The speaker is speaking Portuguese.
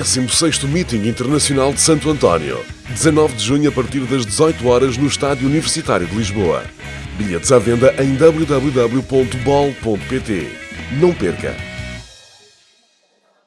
16º Meeting Internacional de Santo António. 19 de junho a partir das 18 horas no Estádio Universitário de Lisboa. Bilhetes à venda em www.bol.pt. Não perca!